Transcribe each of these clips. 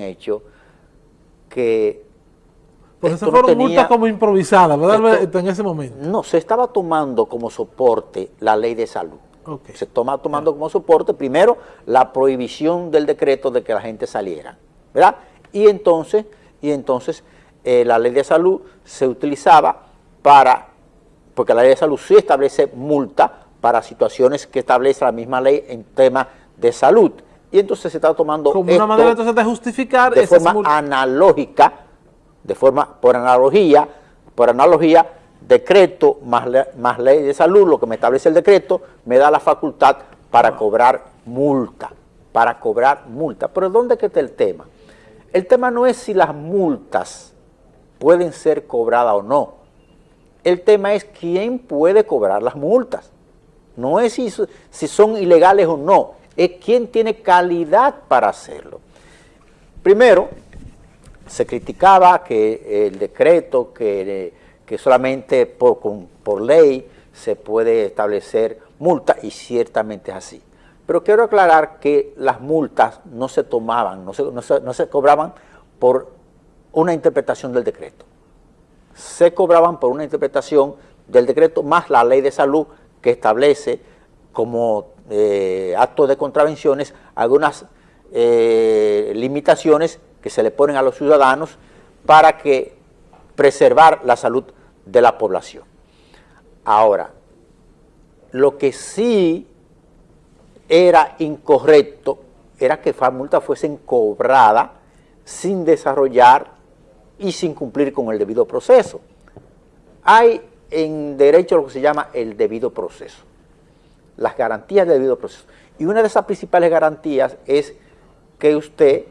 hecho que... Pues esas fueron multas como improvisadas, ¿verdad? en ese momento. No, se estaba tomando como soporte la ley de salud. Se toma tomando como soporte primero la prohibición del decreto de que la gente saliera, ¿verdad? Y entonces, y entonces eh, la ley de salud se utilizaba para, porque la ley de salud sí establece multa para situaciones que establece la misma ley en temas de salud y entonces se está tomando como una manera entonces de justificar de forma analógica, de forma por analogía, por analogía, decreto más, más ley de salud, lo que me establece el decreto, me da la facultad para cobrar multa, para cobrar multa. Pero ¿dónde está el tema? El tema no es si las multas pueden ser cobradas o no. El tema es quién puede cobrar las multas. No es si, si son ilegales o no es quien tiene calidad para hacerlo. Primero, se criticaba que el decreto, que, solamente por, por ley se puede establecer multa, y ciertamente es así. Pero quiero aclarar que las multas no se tomaban, no se, no se cobraban por una interpretación del decreto. Se cobraban por una interpretación del decreto más la ley de salud que establece como eh, actos de contravenciones algunas eh, limitaciones que se le ponen a los ciudadanos para que preservar la salud de la población. Ahora, lo que sí era incorrecto era que las multas fuesen cobradas sin desarrollar y sin cumplir con el debido proceso. Hay en derecho lo que se llama el debido proceso las garantías del debido proceso. Y una de esas principales garantías es que usted,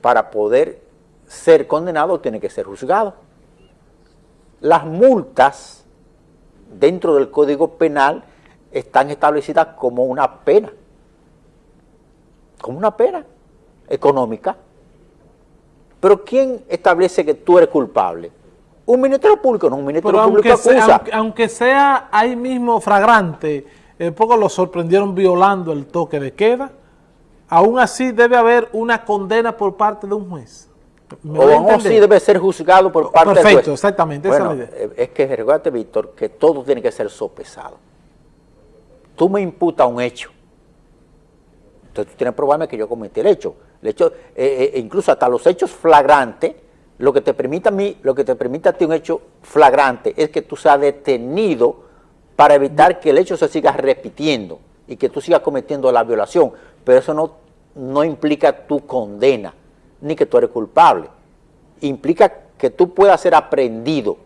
para poder ser condenado, tiene que ser juzgado. Las multas dentro del Código Penal están establecidas como una pena, como una pena económica. Pero ¿quién establece que tú eres culpable? Un Ministerio Público, no un Ministerio Público acusa. aunque sea ahí mismo fragrante, en poco lo sorprendieron violando el toque de queda. Aún así debe haber una condena por parte de un juez. o aún así debe ser juzgado por parte del juez. Perfecto, exactamente. Bueno, eh, es que recuerda, Víctor, que todo tiene que ser sopesado. Tú me imputas un hecho. Entonces tú tienes que probarme que yo cometí el hecho. El hecho eh, eh, incluso hasta los hechos flagrantes, lo que te permite a mí, lo que te permite a ti un hecho flagrante es que tú seas detenido para evitar que el hecho se siga repitiendo y que tú sigas cometiendo la violación, pero eso no, no implica tu condena, ni que tú eres culpable, implica que tú puedas ser aprendido,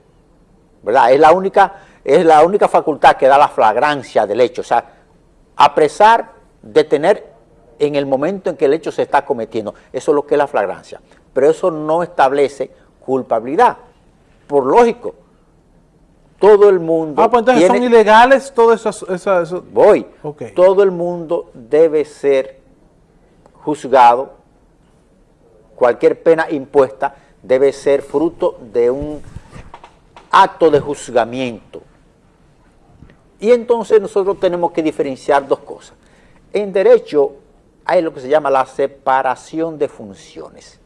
¿verdad? Es la única, es la única facultad que da la flagrancia del hecho, o sea, apresar, detener en el momento en que el hecho se está cometiendo, eso es lo que es la flagrancia, pero eso no establece culpabilidad, por lógico, todo el mundo... Ah, pues entonces son ilegales todas esas... Voy. Todo el mundo debe ser juzgado, cualquier pena impuesta debe ser fruto de un acto de juzgamiento. Y entonces nosotros tenemos que diferenciar dos cosas. En derecho hay lo que se llama la separación de funciones.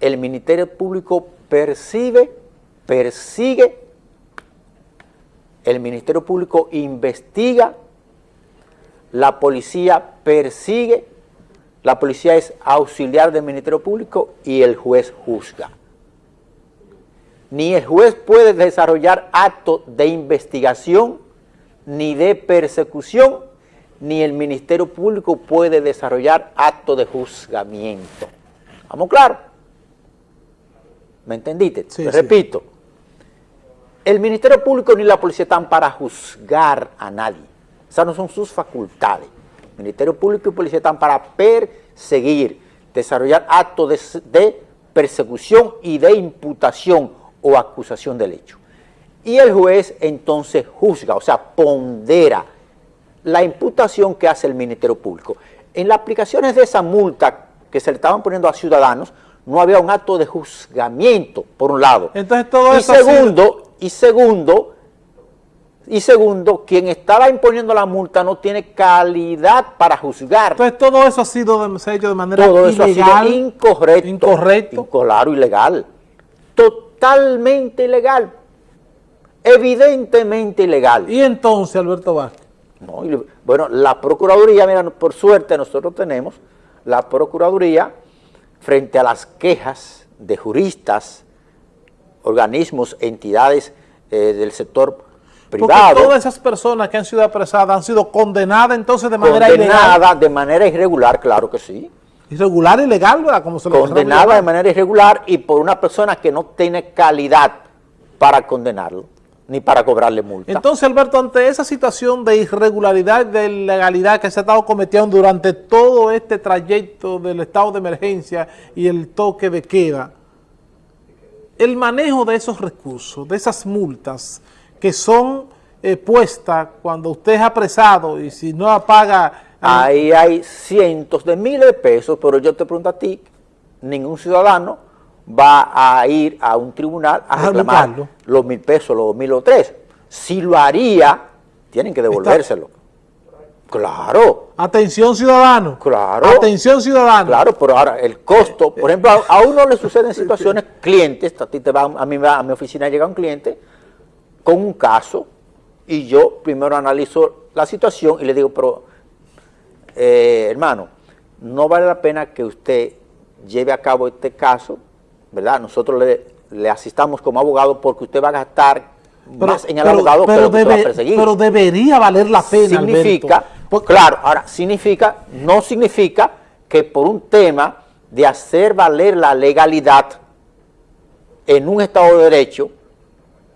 El Ministerio Público percibe persigue, el Ministerio Público investiga, la policía persigue, la policía es auxiliar del Ministerio Público y el juez juzga. Ni el juez puede desarrollar actos de investigación, ni de persecución, ni el Ministerio Público puede desarrollar actos de juzgamiento. ¿Vamos claro? ¿Me entendiste? Repito, el Ministerio Público ni la policía están para juzgar a nadie. Esas no son sus facultades. El Ministerio Público y policía están para perseguir, desarrollar actos de, persecución y de imputación o acusación del hecho. Y el juez entonces juzga, o sea, pondera la imputación que hace el Ministerio Público. En las aplicaciones de esa multa que se le estaban poniendo a ciudadanos, no había un acto de juzgamiento, por un lado. Entonces todo y segundo, y segundo, Y segundo, quien estaba imponiendo la multa no tiene calidad para juzgar. Entonces todo eso ha sido de, se ha hecho de manera Todo eso ha sido incorrecto. Incorrecto. Claro, ilegal. Totalmente ilegal. Evidentemente ilegal. Y entonces, Alberto Vázquez, No, bueno, la Procuraduría, mira, por suerte nosotros tenemos la Procuraduría frente a las quejas de juristas, organismos, entidades eh, del sector porque privado, todas esas personas que han sido apresadas han sido condenadas entonces de manera ilegal. condenada de manera irregular, claro que sí, Irregular, ilegal, ¿verdad? Como se condenada de manera irregular y por una persona que no tiene calidad para condenarlo, ni para cobrarle multa. Entonces, Alberto, ante esa situación de irregularidad, de ilegalidad que se ha estado cometiendo durante todo este trayecto del estado de emergencia y el toque de queda, el manejo de esos recursos, de esas multas que son eh, puestas cuando usted es apresado y si no la paga... eh, Ahí hay cientos de miles de pesos, pero yo te pregunto a ti, ningún ciudadano va a ir a un tribunal a reclamar los mil pesos, los dos mil o tres. Si lo haría, tienen que devolvérselo. Claro, Atención ciudadano. Claro. Atención ciudadano. claro, pero ahora el costo, por ejemplo, a, a uno le suceden situaciones, clientes, a ti te va, a mí va- a mi oficina llega un cliente con un caso y yo primero analizo la situación y le digo, pero eh, hermano, no vale la pena que usted lleve a cabo este caso, ¿verdad? Nosotros le, le asistamos como abogado porque usted va a gastar más en el abogado que pero lo que usted va a perseguir. pero debería valer la pena, significa, Alberto. Porque- claro, ahora, significa, no significa que por un tema de hacer valer la legalidad en un Estado de Derecho,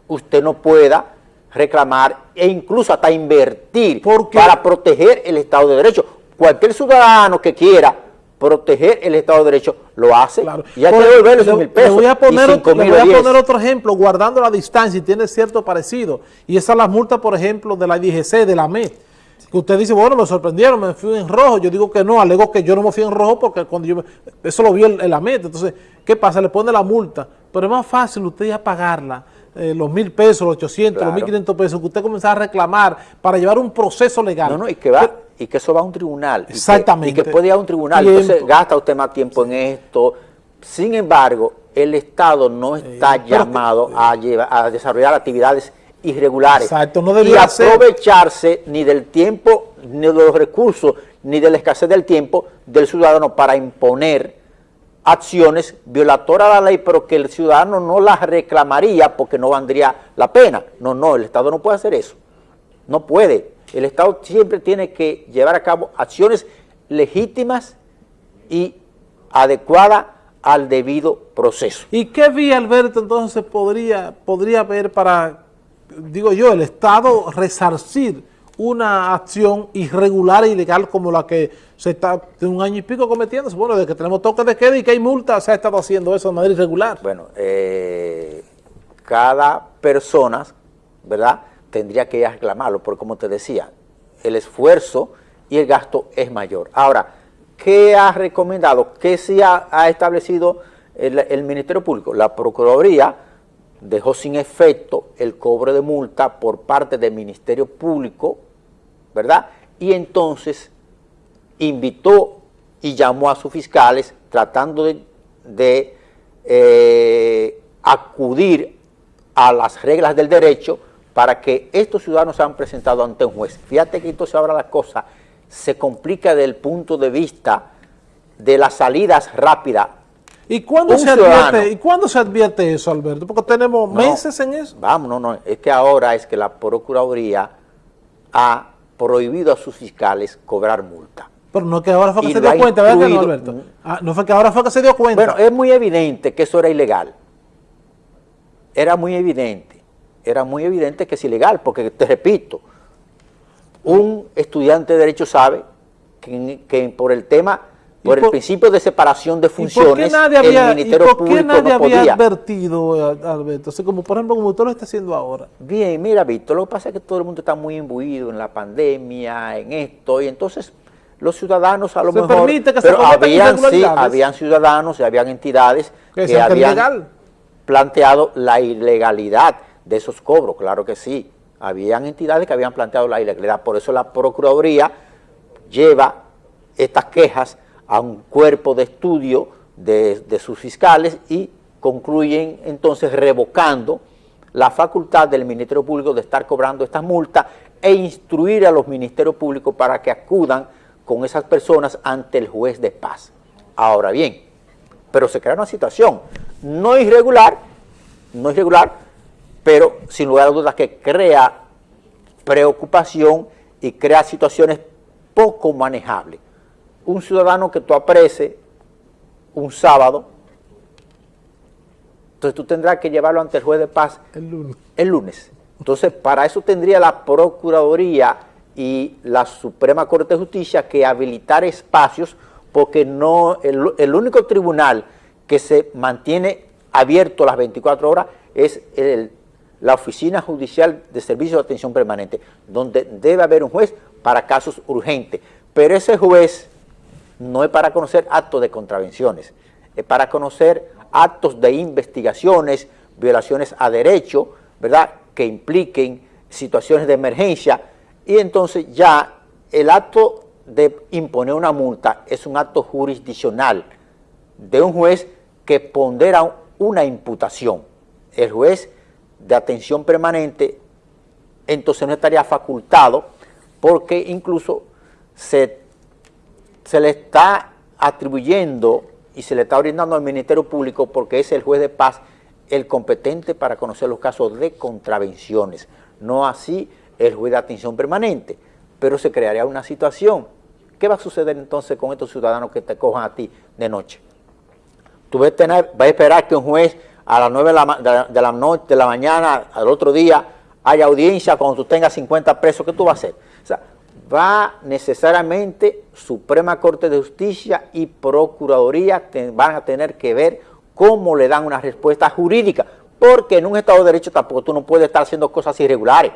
usted no pueda reclamar e incluso hasta invertir para proteger el Estado de Derecho. Cualquier ciudadano que quiera proteger el Estado de Derecho lo hace Claro. y hay que devolverle le- esos mil le pesos voy a poner, le mil voy a poner otro ejemplo, guardando la distancia y tiene cierto parecido. Y esa es la multa, por ejemplo, de la DGC, de la MED. Que usted dice, bueno, me sorprendieron, me fui en rojo. Yo digo que no, alego que yo no me fui en rojo porque cuando yo me- eso lo vio el, el AMET. Entonces, ¿qué pasa? Le pone la multa. Pero es más fácil usted ya pagarla. eh, los mil pesos, los 800, Claro. los 1500 pesos, que usted comenzara a reclamar para llevar un proceso legal. No, no, y que va, y que eso va a un tribunal. y que- Exactamente. Y que, puede ir a un tribunal, Tiempo. entonces gasta usted más tiempo en esto. Sin embargo, el Estado no está que- llamado a, llevar, a desarrollar actividades irregulares. Exacto, no y ser. aprovecharse ni del tiempo, ni de los recursos, ni de la escasez del tiempo del ciudadano para imponer acciones violatorias a la ley, pero que el ciudadano no las reclamaría porque no valdría la pena. No, no, el Estado no puede hacer eso. No puede. El Estado siempre tiene que llevar a cabo acciones legítimas y adecuadas al debido proceso. ¿Y qué vía, Alberto, entonces podría, podría haber para, digo yo, el Estado resarcir una acción irregular e ilegal como la que se está de un año y pico cometiendo? Bueno, de que tenemos toque de queda y que hay multa, se ha estado haciendo eso de manera irregular. Bueno, eh, cada persona, ¿verdad?, tendría que reclamarlo, porque como te decía, el esfuerzo y el gasto es mayor. Ahora, ¿qué ha recomendado? ¿Qué ha, ha establecido el, el Ministerio Público? La Procuraduría dejó sin efecto el cobro de multa por parte del Ministerio Público, ¿verdad? Y entonces invitó y llamó a sus fiscales tratando de, eh, acudir a las reglas del derecho para que estos ciudadanos sean presentados ante un juez. Fíjate que entonces ahora la cosa se complica desde el punto de vista de las salidas rápidas. ¿Y cuándo, se advierte. ¿Y cuándo se advierte eso, Alberto? Porque tenemos No, meses en eso. Vamos, no, no, es que ahora es que la Procuraduría ha prohibido a sus fiscales cobrar multa. Pero no es que ahora fue que Y se dio cuenta, ¿verdad que no, incluido- Alberto? Ah, no fue que ahora fue que se dio cuenta. Bueno, es muy evidente que eso era ilegal. Era muy evidente. Era muy evidente que es ilegal, porque te repito, un estudiante de Derecho sabe que, que por el tema, ¿Y por el principio de separación de ¿Y por qué funciones, nadie había, el Ministerio por qué Público nadie no había podía. advertido, eh, Alberto? Como, por ejemplo, como usted lo está haciendo ahora. Bien, mira, Víctor, lo que pasa es que todo el mundo está muy imbuido en la pandemia, en esto, y entonces los ciudadanos a lo Se mejor... permite que pero habían, sí, habían ciudadanos y habían entidades Que habían ilegal. planteado la ilegalidad de esos cobros, claro que sí. habían entidades que habían planteado la ilegalidad. Por eso la Procuraduría lleva estas quejas a un cuerpo de estudio de, sus fiscales y concluyen entonces revocando la facultad del Ministerio Público de estar cobrando estas multas e instruir a los ministerios públicos para que acudan con esas personas ante el juez de paz. Ahora bien, pero se crea una situación no irregular, no irregular, pero sin lugar a dudas que crea preocupación y crea situaciones poco manejables. Un ciudadano que tú apreces un sábado, entonces tú tendrás que llevarlo ante el juez de paz el lunes. El lunes. Entonces, para eso tendría la Procuraduría y la Suprema Corte de Justicia que habilitar espacios porque no el, el único tribunal que se mantiene abierto las 24 horas es el, la Oficina Judicial de Servicio de Atención Permanente, donde debe haber un juez para casos urgentes. Pero ese juez no es para conocer actos de contravenciones, es para conocer actos de investigaciones, violaciones a derecho, ¿verdad?, que impliquen situaciones de emergencia, y entonces ya el acto de imponer una multa es un acto jurisdiccional de un juez que pondera una imputación. El juez de atención permanente entonces no estaría facultado porque incluso se, se le está atribuyendo y se le está brindando al Ministerio Público porque es el juez de paz el competente para conocer los casos de contravenciones, no así el juez de atención permanente, pero se crearía una situación. ¿Qué va a suceder entonces con estos ciudadanos que te cojan a ti de noche? Tú vas a, tener, a esperar que un juez a las 9 de la, de la, noche, de la mañana, al otro día, haya audiencia cuando tú tengas 50 presos, ¿qué tú vas a hacer? O sea, va necesariamente Suprema Corte de Justicia y Procuraduría van a tener que ver cómo le dan una respuesta jurídica, porque en un Estado de Derecho tampoco tú no puedes estar haciendo cosas irregulares.